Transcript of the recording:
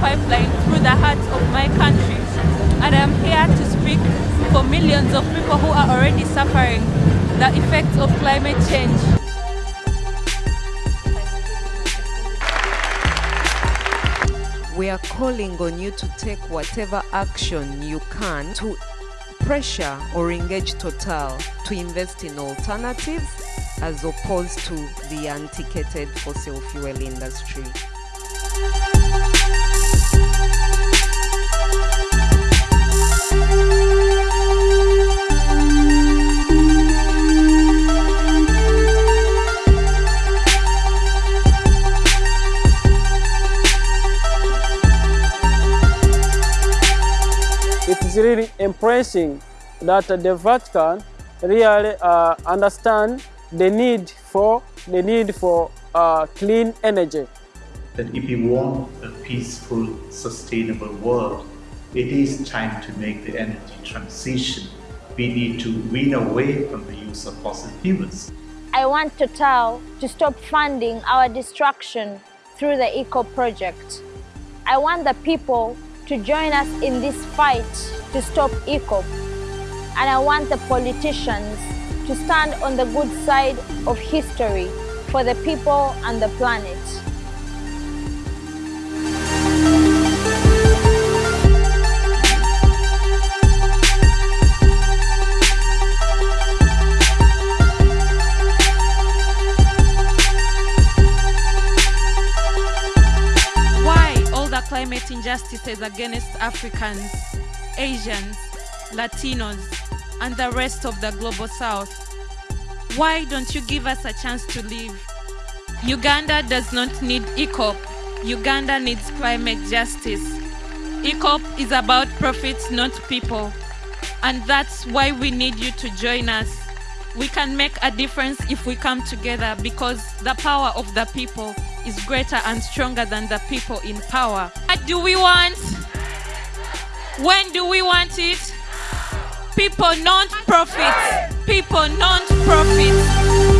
pipeline through the heart of my country. And I'm here to speak for millions of people who are already suffering the effects of climate change. We are calling on you to take whatever action you can to pressure or engage Total to invest in alternatives as opposed to the antiquated fossil fuel industry. Really impressive that the Vatican really uh, understand the need for the need for uh, clean energy. That if we want a peaceful, sustainable world, it is time to make the energy transition. We need to wean away from the use of fossil fuels. I want Total to stop funding our destruction through the ECO project. I want the people to join us in this fight to stop EACOP. And I want the politicians to stand on the good side of history for the people and the planet. Climate injustices against Africans, Asians, Latinos, and the rest of the global south. Why don't you give us a chance to live? Uganda does not need EACOP. Uganda needs climate justice. EACOP is about profits, not people. And that's why we need you to join us. We can make a difference if we come together because the power of the people is greater and stronger than the people in power. What do we want? When do we want it? People, non-profit. People, non-profit.